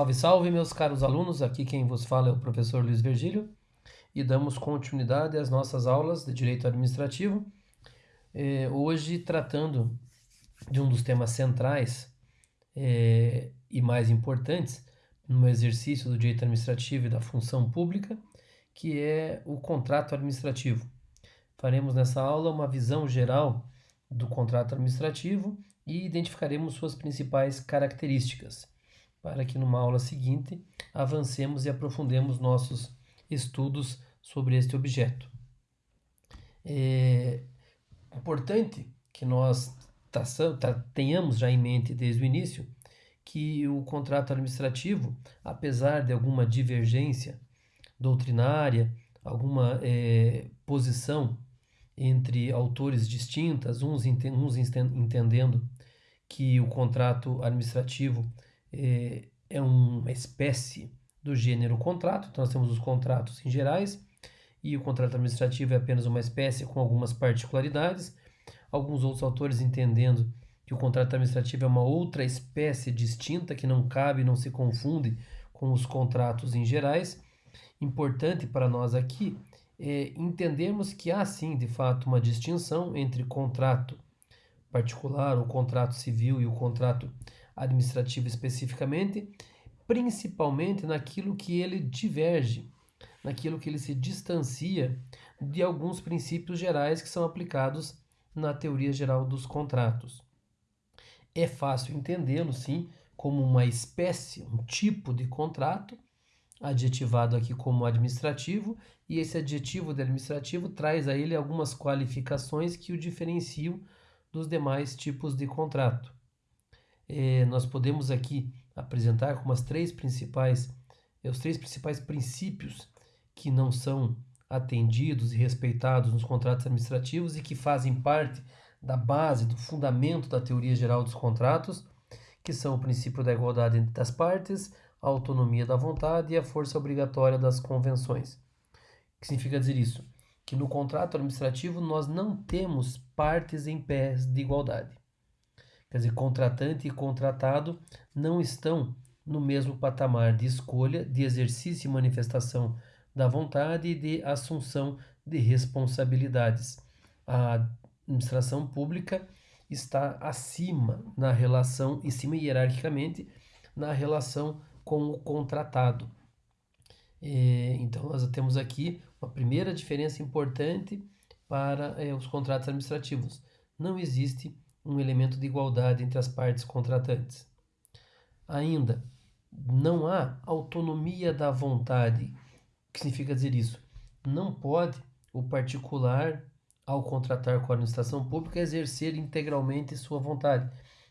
Salve, salve, meus caros alunos. Aqui quem vos fala é o professor Luiz Virgílio e damos continuidade às nossas aulas de Direito Administrativo. É, hoje, tratando de um dos temas centrais é, e mais importantes no exercício do direito administrativo e da função pública, que é o contrato administrativo. Faremos nessa aula uma visão geral do contrato administrativo e identificaremos suas principais características para que numa aula seguinte avancemos e aprofundemos nossos estudos sobre este objeto. É importante que nós tenhamos já em mente desde o início que o contrato administrativo, apesar de alguma divergência doutrinária, alguma é, posição entre autores distintas, uns, uns entendendo que o contrato administrativo é, é uma espécie do gênero contrato, então nós temos os contratos em gerais, e o contrato administrativo é apenas uma espécie com algumas particularidades. Alguns outros autores entendendo que o contrato administrativo é uma outra espécie distinta que não cabe, não se confunde com os contratos em gerais. Importante para nós aqui é entendermos que há sim, de fato, uma distinção entre contrato particular, o contrato civil e o contrato administrativo especificamente, principalmente naquilo que ele diverge, naquilo que ele se distancia de alguns princípios gerais que são aplicados na teoria geral dos contratos. É fácil entendê-lo, sim, como uma espécie, um tipo de contrato, adjetivado aqui como administrativo, e esse adjetivo de administrativo traz a ele algumas qualificações que o diferenciam dos demais tipos de contrato eh, nós podemos aqui apresentar como as três principais, eh, os três principais princípios que não são atendidos e respeitados nos contratos administrativos e que fazem parte da base, do fundamento da teoria geral dos contratos, que são o princípio da igualdade entre as partes, a autonomia da vontade e a força obrigatória das convenções. O que significa dizer isso? Que no contrato administrativo nós não temos partes em pés de igualdade. Quer dizer, contratante e contratado não estão no mesmo patamar de escolha, de exercício e manifestação da vontade e de assunção de responsabilidades. A administração pública está acima na relação, em cima hierarquicamente, na relação com o contratado. É, então, nós temos aqui uma primeira diferença importante para é, os contratos administrativos. Não existe um elemento de igualdade entre as partes contratantes. Ainda, não há autonomia da vontade. O que significa dizer isso? Não pode o particular, ao contratar com a administração pública, exercer integralmente sua vontade.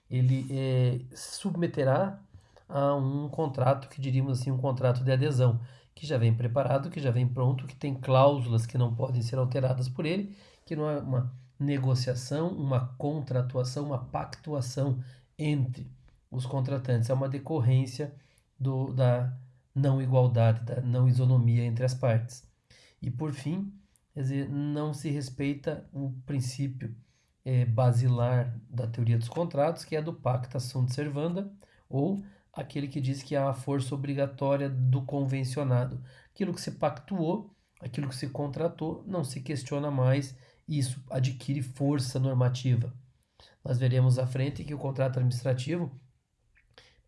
Ele é, submeterá a um contrato que diríamos assim, um contrato de adesão, que já vem preparado, que já vem pronto, que tem cláusulas que não podem ser alteradas por ele, que não é uma negociação, uma contratuação, uma pactuação entre os contratantes. É uma decorrência do, da não igualdade, da não isonomia entre as partes. E por fim, quer dizer, não se respeita o princípio é, basilar da teoria dos contratos, que é do pacta sunt servanda, ou aquele que diz que há a força obrigatória do convencionado. Aquilo que se pactuou, aquilo que se contratou, não se questiona mais isso adquire força normativa. Nós veremos à frente que o contrato administrativo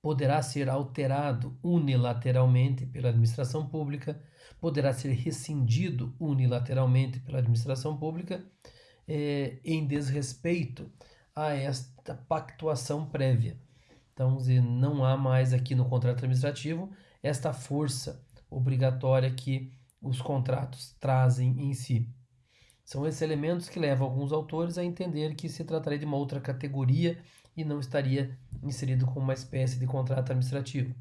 poderá ser alterado unilateralmente pela administração pública, poderá ser rescindido unilateralmente pela administração pública eh, em desrespeito a esta pactuação prévia. Então, não há mais aqui no contrato administrativo esta força obrigatória que os contratos trazem em si. São esses elementos que levam alguns autores a entender que se trataria de uma outra categoria e não estaria inserido como uma espécie de contrato administrativo.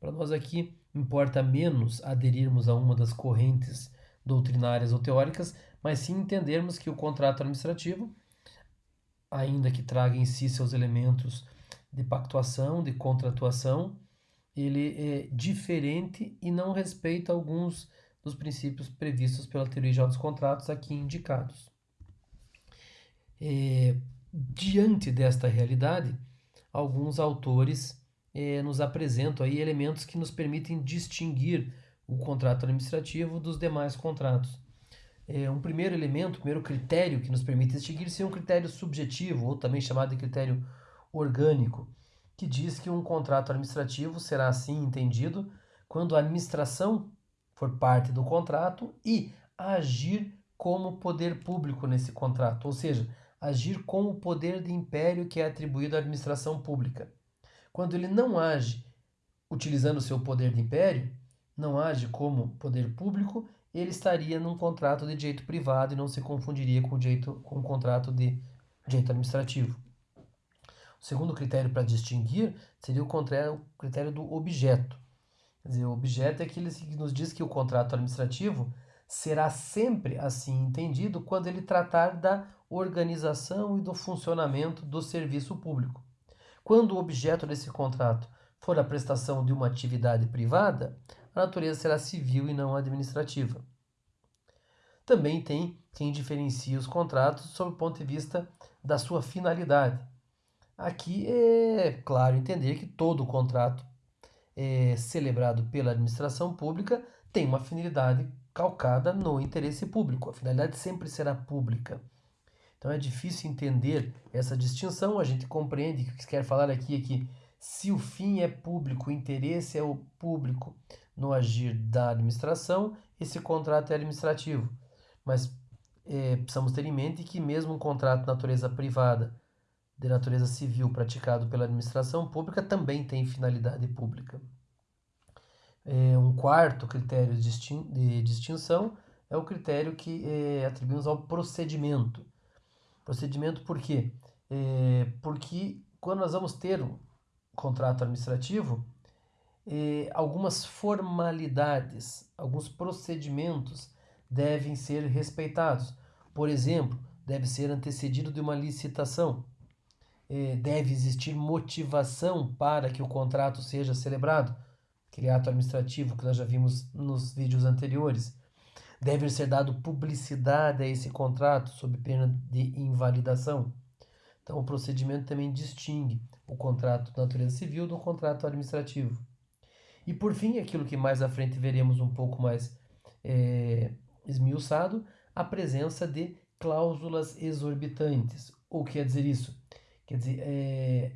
Para nós aqui, importa menos aderirmos a uma das correntes doutrinárias ou teóricas, mas sim entendermos que o contrato administrativo, ainda que traga em si seus elementos de pactuação, de contratuação, ele é diferente e não respeita alguns dos princípios previstos pela teoria geral dos contratos aqui indicados. É, diante desta realidade, alguns autores eh, nos apresentam aí elementos que nos permitem distinguir o contrato administrativo dos demais contratos. É, um primeiro elemento, primeiro critério que nos permite distinguir seria um critério subjetivo, ou também chamado de critério orgânico, que diz que um contrato administrativo será assim entendido quando a administração for parte do contrato e agir como poder público nesse contrato, ou seja, agir com o poder de império que é atribuído à administração pública. Quando ele não age utilizando o seu poder de império, não age como poder público, ele estaria num contrato de direito privado e não se confundiria com o direito com um contrato de direito administrativo. O segundo critério para distinguir seria o critério do objeto. Quer dizer, o objeto é aquele que nos diz que o contrato administrativo será sempre assim entendido quando ele tratar da organização e do funcionamento do serviço público. Quando o objeto desse contrato for a prestação de uma atividade privada, a natureza será civil e não administrativa. Também tem quem diferencia os contratos sob o ponto de vista da sua finalidade. Aqui é claro entender que todo contrato é, celebrado pela administração pública tem uma finalidade calcada no interesse público. A finalidade sempre será pública. Então é difícil entender essa distinção. A gente compreende que o que quer falar aqui é que se o fim é público, o interesse é o público no agir da administração, esse contrato é administrativo. Mas é, precisamos ter em mente que mesmo um contrato de natureza privada, de natureza civil, praticado pela administração pública, também tem finalidade pública. É, um quarto critério de distinção é o critério que é, atribuímos ao procedimento. Procedimento por quê? É, porque quando nós vamos ter um contrato administrativo, algumas formalidades, alguns procedimentos devem ser respeitados. Por exemplo, deve ser antecedido de uma licitação. É, deve existir motivação para que o contrato seja celebrado, aquele ato administrativo que nós já vimos nos vídeos anteriores. Deve ser dado publicidade a esse contrato sob pena de invalidação. Então, o procedimento também distingue o contrato de natureza civil do contrato administrativo. E por fim, aquilo que mais à frente veremos um pouco mais é, esmiuçado, a presença de cláusulas exorbitantes. O que quer dizer isso? Quer dizer, é,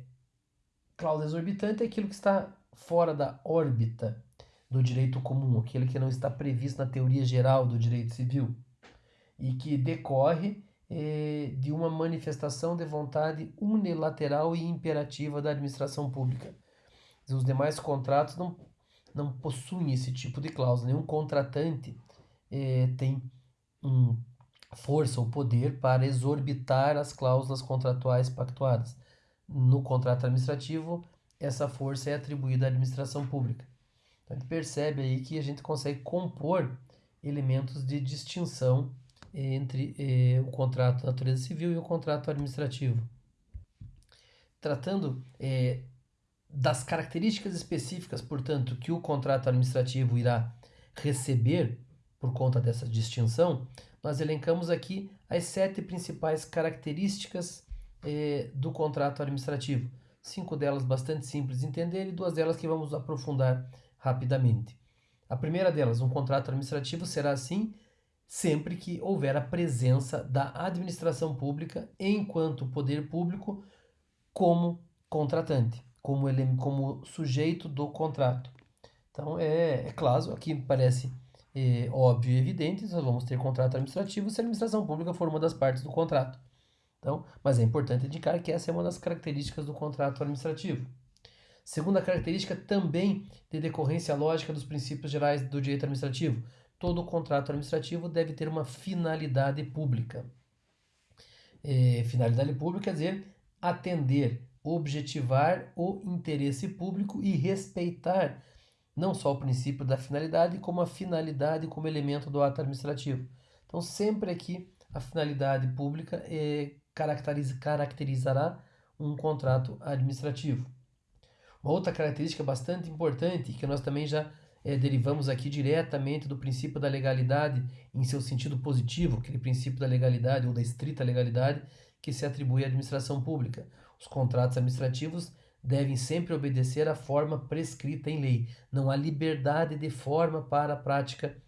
cláusula exorbitante é aquilo que está fora da órbita do direito comum, aquele que não está previsto na teoria geral do direito civil e que decorre é, de uma manifestação de vontade unilateral e imperativa da administração pública. Os demais contratos não não possuem esse tipo de cláusula. Nenhum contratante é, tem um, força ou poder para exorbitar as cláusulas contratuais pactuadas. No contrato administrativo, essa força é atribuída à administração pública. Então, a gente percebe aí que a gente consegue compor elementos de distinção entre eh, o contrato de natureza civil e o contrato administrativo. Tratando eh, das características específicas, portanto, que o contrato administrativo irá receber por conta dessa distinção, nós elencamos aqui as sete principais características eh, do contrato administrativo. Cinco delas bastante simples de entender e duas delas que vamos aprofundar rapidamente. A primeira delas, um contrato administrativo será assim sempre que houver a presença da administração pública enquanto poder público como contratante como, ele, como sujeito do contrato. Então, é, é claro, aqui parece é, óbvio e evidente, nós vamos ter contrato administrativo se a administração pública for uma das partes do contrato. Então, mas é importante indicar que essa é uma das características do contrato administrativo. Segunda característica, também de decorrência lógica dos princípios gerais do direito administrativo. Todo contrato administrativo deve ter uma finalidade pública. É, finalidade pública quer dizer atender objetivar o interesse público e respeitar não só o princípio da finalidade, como a finalidade como elemento do ato administrativo. Então, sempre aqui a finalidade pública é, caracteriza, caracterizará um contrato administrativo. Uma outra característica bastante importante, que nós também já é, derivamos aqui diretamente do princípio da legalidade em seu sentido positivo, aquele princípio da legalidade ou da estrita legalidade que se atribui à administração pública. Os contratos administrativos devem sempre obedecer à forma prescrita em lei. Não há liberdade de forma para a prática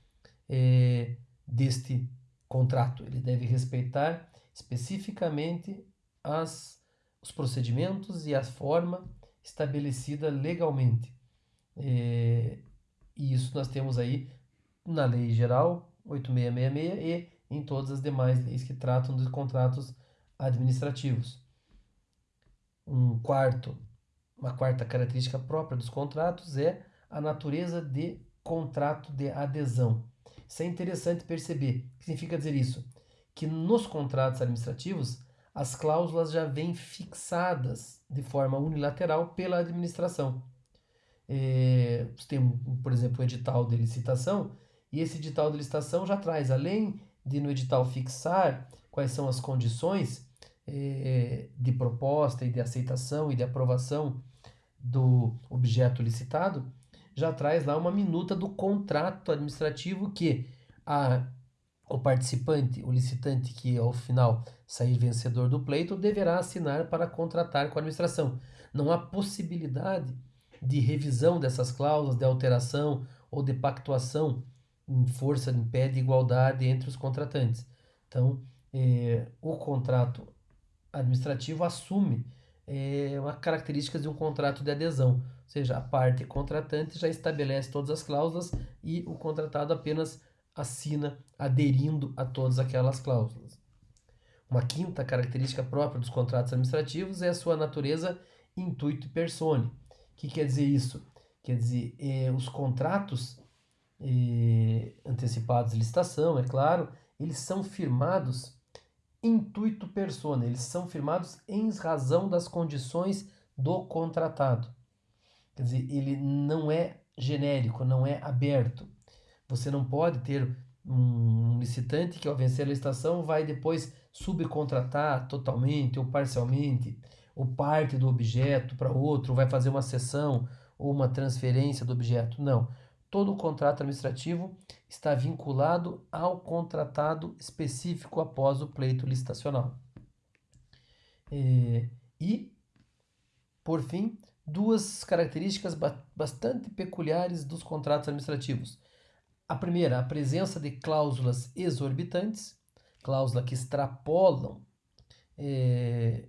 é, deste contrato. Ele deve respeitar especificamente as, os procedimentos e a forma estabelecida legalmente. É, e isso nós temos aí na Lei Geral 8666 e em todas as demais leis que tratam de contratos administrativos. Um quarto, uma quarta característica própria dos contratos é a natureza de contrato de adesão. Isso é interessante perceber. O que significa dizer isso? Que nos contratos administrativos as cláusulas já vêm fixadas de forma unilateral pela administração. É, tem, por exemplo, o edital de licitação, e esse edital de licitação já traz, além de no edital fixar quais são as condições é, de proposta e de aceitação e de aprovação do objeto licitado, já traz lá uma minuta do contrato administrativo que a, o participante, o licitante que ao final sair vencedor do pleito, deverá assinar para contratar com a administração. Não há possibilidade de revisão dessas cláusulas, de alteração ou de pactuação em força em pé de igualdade entre os contratantes. Então, eh, o contrato administrativo assume é uma característica de um contrato de adesão, ou seja, a parte contratante já estabelece todas as cláusulas e o contratado apenas assina aderindo a todas aquelas cláusulas. Uma quinta característica própria dos contratos administrativos é a sua natureza intuito persone. O que quer dizer isso? Quer dizer, é, os contratos é, antecipados de licitação, é claro, eles são firmados intuito persona, eles são firmados em razão das condições do contratado. Quer dizer, ele não é genérico, não é aberto. Você não pode ter um licitante que ao vencer a licitação vai depois subcontratar totalmente ou parcialmente, ou parte do objeto para outro, vai fazer uma cessão ou uma transferência do objeto. Não todo o contrato administrativo está vinculado ao contratado específico após o pleito licitacional. É, e, por fim, duas características bastante peculiares dos contratos administrativos. A primeira, a presença de cláusulas exorbitantes, cláusulas que extrapolam é,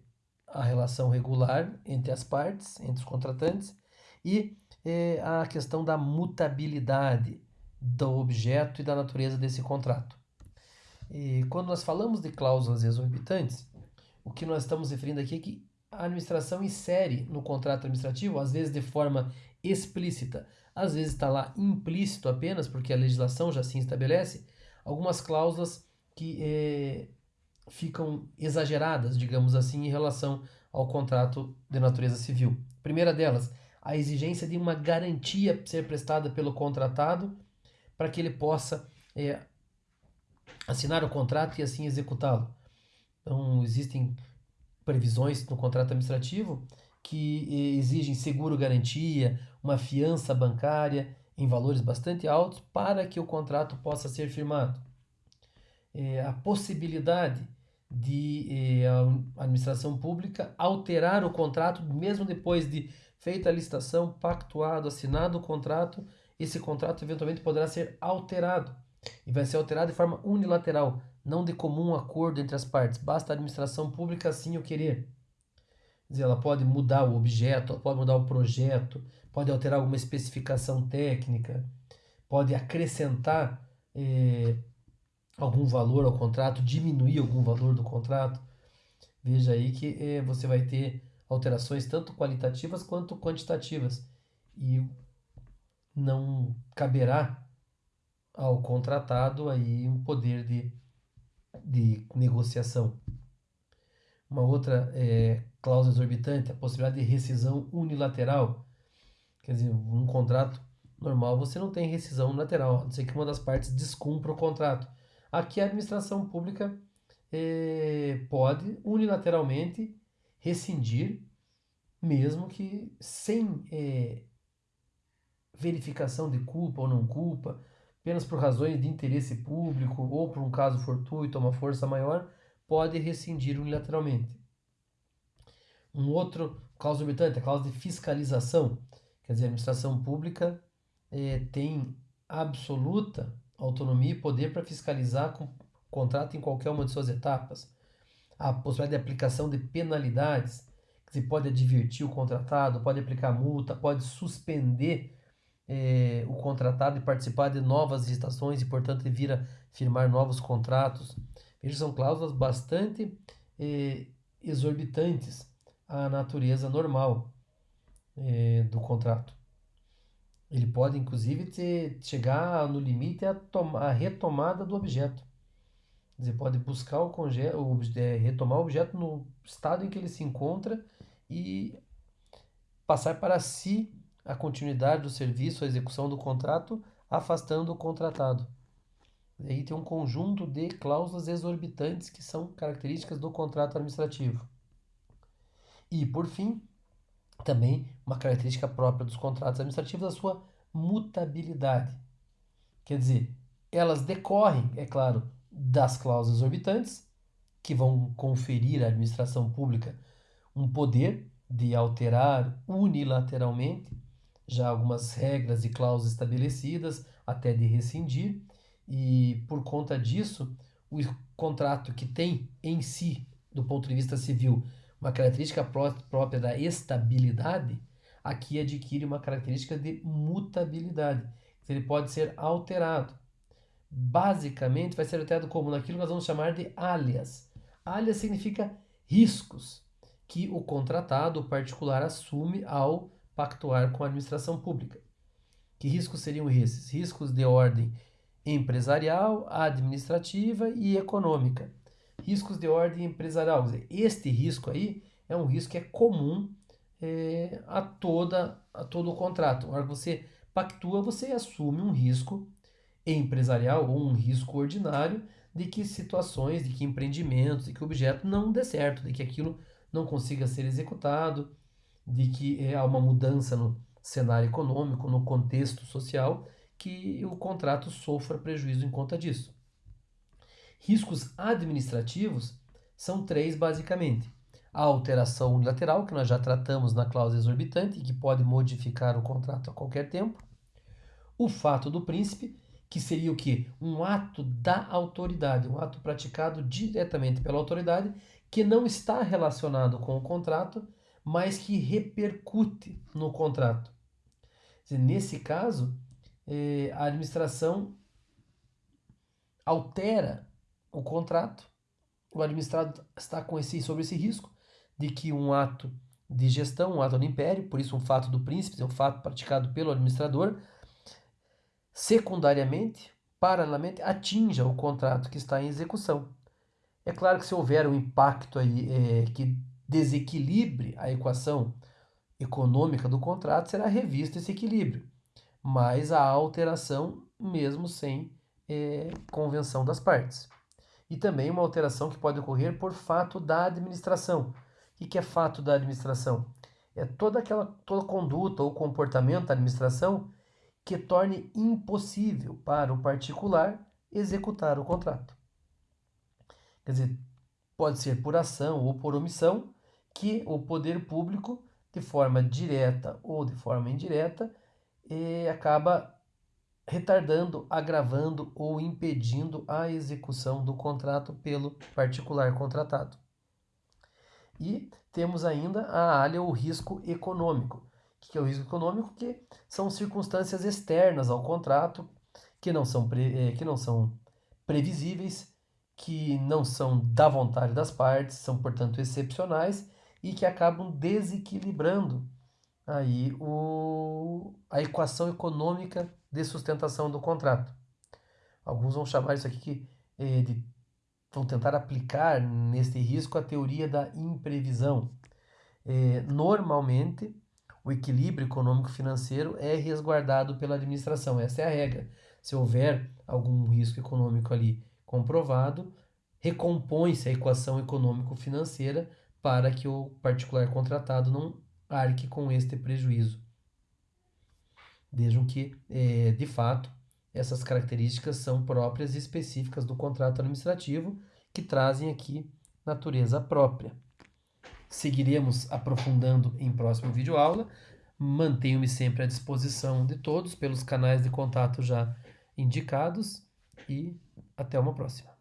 a relação regular entre as partes, entre os contratantes, e é a questão da mutabilidade do objeto e da natureza desse contrato. E quando nós falamos de cláusulas exorbitantes, o que nós estamos referindo aqui é que a administração insere no contrato administrativo, às vezes de forma explícita, às vezes está lá implícito apenas, porque a legislação já assim estabelece, algumas cláusulas que é, ficam exageradas, digamos assim, em relação ao contrato de natureza civil. Primeira delas, a exigência de uma garantia ser prestada pelo contratado para que ele possa é, assinar o contrato e assim executá-lo. Então, existem previsões no contrato administrativo que é, exigem seguro-garantia, uma fiança bancária em valores bastante altos para que o contrato possa ser firmado. É, a possibilidade de é, a administração pública alterar o contrato mesmo depois de feita a licitação, pactuado, assinado o contrato, esse contrato eventualmente poderá ser alterado. E vai ser alterado de forma unilateral, não de comum acordo entre as partes. Basta a administração pública assim o querer. Quer dizer, ela pode mudar o objeto, pode mudar o projeto, pode alterar alguma especificação técnica, pode acrescentar eh, algum valor ao contrato, diminuir algum valor do contrato. Veja aí que eh, você vai ter alterações tanto qualitativas quanto quantitativas e não caberá ao contratado aí um poder de, de negociação. Uma outra é, cláusula exorbitante, a possibilidade de rescisão unilateral. Quer dizer, um contrato normal você não tem rescisão unilateral, a não ser que uma das partes descumpra o contrato. Aqui a administração pública é, pode unilateralmente rescindir, mesmo que sem é, verificação de culpa ou não culpa, apenas por razões de interesse público ou por um caso fortuito, uma força maior, pode rescindir unilateralmente. Um outro causa exorbitante, a causa de fiscalização. Quer dizer, a administração pública é, tem absoluta autonomia e poder para fiscalizar com contrato em qualquer uma de suas etapas. A possibilidade de aplicação de penalidades, que se pode advertir o contratado, pode aplicar multa, pode suspender é, o contratado e participar de novas licitações e, portanto, vir a firmar novos contratos. Veja, são cláusulas bastante é, exorbitantes à natureza normal é, do contrato. Ele pode, inclusive, ter, chegar no limite a, a retomada do objeto. Dizer, pode buscar o, conge o é, retomar o objeto no estado em que ele se encontra e passar para si a continuidade do serviço, a execução do contrato, afastando o contratado. Aí tem um conjunto de cláusulas exorbitantes que são características do contrato administrativo. E, por fim, também uma característica própria dos contratos administrativos, a sua mutabilidade. Quer dizer, elas decorrem, é claro, das cláusulas exorbitantes, que vão conferir à administração pública um poder de alterar unilateralmente já algumas regras e cláusulas estabelecidas, até de rescindir, e por conta disso, o contrato que tem em si, do ponto de vista civil, uma característica própria da estabilidade, aqui adquire uma característica de mutabilidade. Ele pode ser alterado. Basicamente, vai ser alterado como naquilo que nós vamos chamar de alias. Alias significa riscos que o contratado, o particular, assume ao pactuar com a administração pública. Que riscos seriam esses? Riscos de ordem empresarial, administrativa e econômica riscos de ordem empresarial. Este risco aí é um risco que é comum é, a, toda, a todo o contrato. Na hora que você pactua, você assume um risco empresarial ou um risco ordinário de que situações, de que empreendimentos, de que objeto não dê certo, de que aquilo não consiga ser executado, de que é, há uma mudança no cenário econômico, no contexto social, que o contrato sofra prejuízo em conta disso. Riscos administrativos são três, basicamente. A alteração unilateral, que nós já tratamos na cláusula exorbitante, que pode modificar o contrato a qualquer tempo. O fato do príncipe, que seria o que? Um ato da autoridade, um ato praticado diretamente pela autoridade, que não está relacionado com o contrato, mas que repercute no contrato. Nesse caso, eh, a administração altera o contrato, o administrado está com esse, sobre esse risco de que um ato de gestão, um ato do império, por isso um fato do príncipe, é um fato praticado pelo administrador, secundariamente, paralelamente, atinja o contrato que está em execução. É claro que se houver um impacto aí é, que desequilibre a equação econômica do contrato, será revisto esse equilíbrio, mas a alteração mesmo sem é, convenção das partes e também uma alteração que pode ocorrer por fato da administração. O que é fato da administração? É toda aquela toda conduta ou comportamento da administração que torne impossível para o particular executar o contrato. Quer dizer, pode ser por ação ou por omissão que o poder público, de forma direta ou de forma indireta, eh, acaba retardando, agravando ou impedindo a execução do contrato pelo particular contratado. E temos ainda a alha ou risco econômico. Que é o risco econômico? Que são circunstâncias externas ao contrato que não são, pre, eh, que não são previsíveis, que não são da vontade das partes, são portanto excepcionais e que acabam desequilibrando aí o, a equação econômica de sustentação do contrato. Alguns vão chamar isso aqui eh, de. vão tentar aplicar neste risco a teoria da imprevisão. Eh, normalmente, o equilíbrio econômico-financeiro é resguardado pela administração, essa é a regra. Se houver algum risco econômico ali comprovado, recompõe-se a equação econômico-financeira para que o particular contratado não arque com este prejuízo. Vejam que, é, de fato, essas características são próprias e específicas do contrato administrativo que trazem aqui natureza própria seguiremos aprofundando em próximo vídeo aula. Mantenho-me sempre à disposição de todos pelos canais de contato já indicados e até uma próxima.